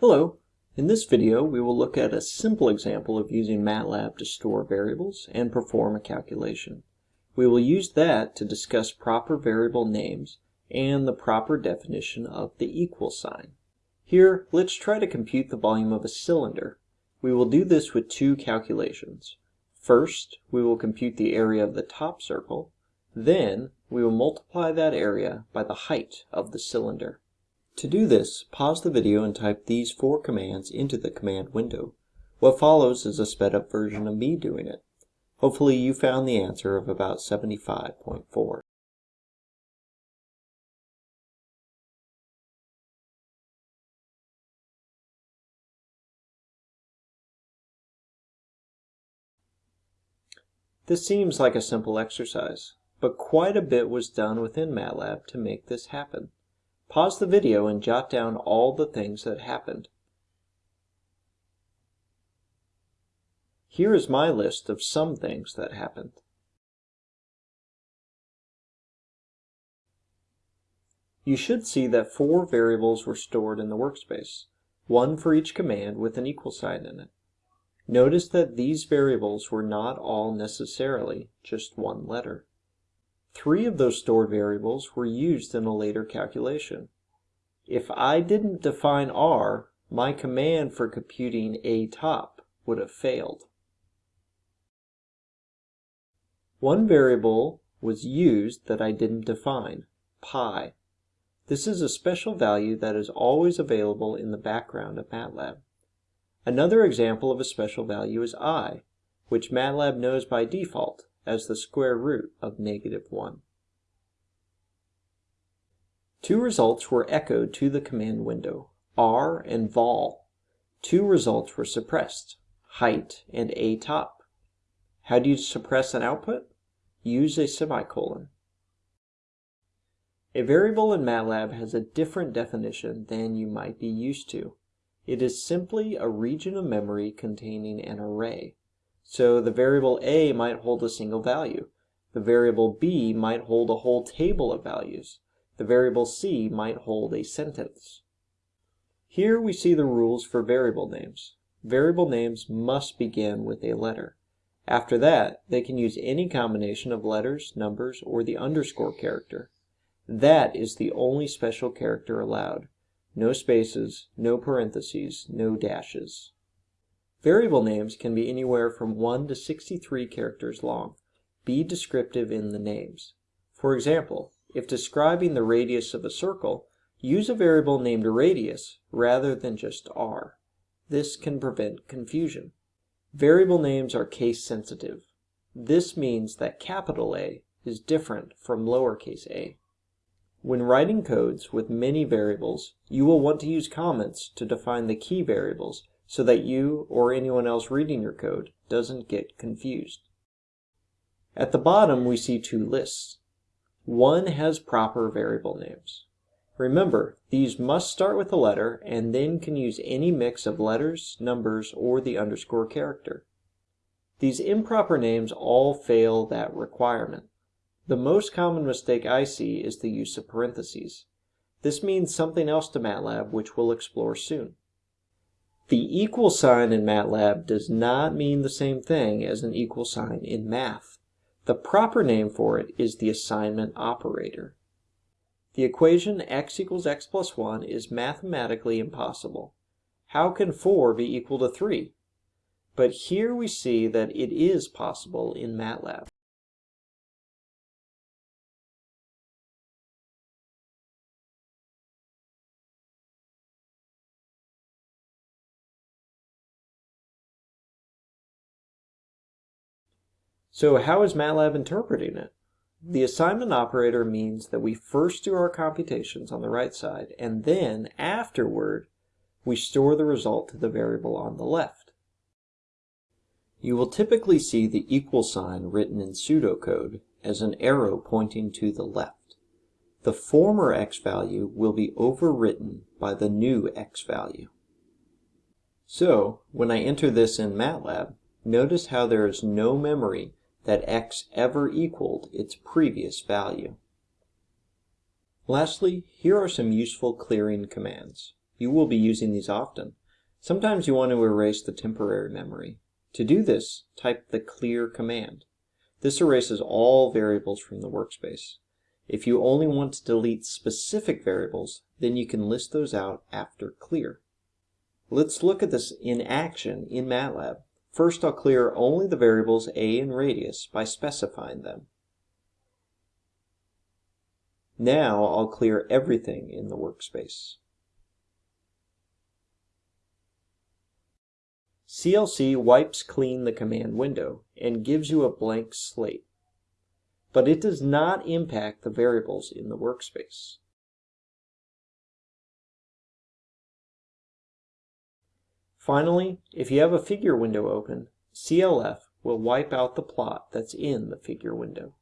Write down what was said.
Hello. In this video, we will look at a simple example of using MATLAB to store variables and perform a calculation. We will use that to discuss proper variable names and the proper definition of the equal sign. Here, let's try to compute the volume of a cylinder. We will do this with two calculations. First, we will compute the area of the top circle, then we will multiply that area by the height of the cylinder. To do this, pause the video and type these four commands into the command window. What follows is a sped up version of me doing it. Hopefully you found the answer of about 75.4. This seems like a simple exercise, but quite a bit was done within MATLAB to make this happen. Pause the video and jot down all the things that happened. Here is my list of some things that happened. You should see that four variables were stored in the workspace, one for each command with an equal sign in it. Notice that these variables were not all necessarily just one letter. Three of those stored variables were used in a later calculation. If I didn't define r, my command for computing a top would have failed. One variable was used that I didn't define, pi. This is a special value that is always available in the background of MATLAB. Another example of a special value is i, which MATLAB knows by default as the square root of negative 1. Two results were echoed to the command window, r and vol. Two results were suppressed, height and a top. How do you suppress an output? Use a semicolon. A variable in MATLAB has a different definition than you might be used to. It is simply a region of memory containing an array. So the variable a might hold a single value. The variable b might hold a whole table of values. The variable c might hold a sentence. Here we see the rules for variable names. Variable names must begin with a letter. After that, they can use any combination of letters, numbers, or the underscore character. That is the only special character allowed. No spaces, no parentheses, no dashes. Variable names can be anywhere from 1 to 63 characters long. Be descriptive in the names. For example, if describing the radius of a circle, use a variable named radius rather than just r. This can prevent confusion. Variable names are case sensitive. This means that capital A is different from lowercase a. When writing codes with many variables, you will want to use comments to define the key variables so that you or anyone else reading your code doesn't get confused. At the bottom we see two lists. One has proper variable names. Remember, these must start with a letter and then can use any mix of letters, numbers, or the underscore character. These improper names all fail that requirement. The most common mistake I see is the use of parentheses. This means something else to MATLAB which we'll explore soon. The equal sign in MATLAB does not mean the same thing as an equal sign in math. The proper name for it is the assignment operator. The equation x equals x plus 1 is mathematically impossible. How can 4 be equal to 3? But here we see that it is possible in MATLAB. So how is MATLAB interpreting it? The assignment operator means that we first do our computations on the right side, and then, afterward, we store the result to the variable on the left. You will typically see the equal sign written in pseudocode as an arrow pointing to the left. The former x value will be overwritten by the new x value. So, when I enter this in MATLAB, notice how there is no memory that x ever equaled its previous value. Lastly, here are some useful clearing commands. You will be using these often. Sometimes you want to erase the temporary memory. To do this, type the clear command. This erases all variables from the workspace. If you only want to delete specific variables, then you can list those out after clear. Let's look at this in action in MATLAB. First, I'll clear only the variables a and radius by specifying them. Now I'll clear everything in the workspace. CLC wipes clean the command window and gives you a blank slate, but it does not impact the variables in the workspace. Finally, if you have a figure window open, CLF will wipe out the plot that's in the figure window.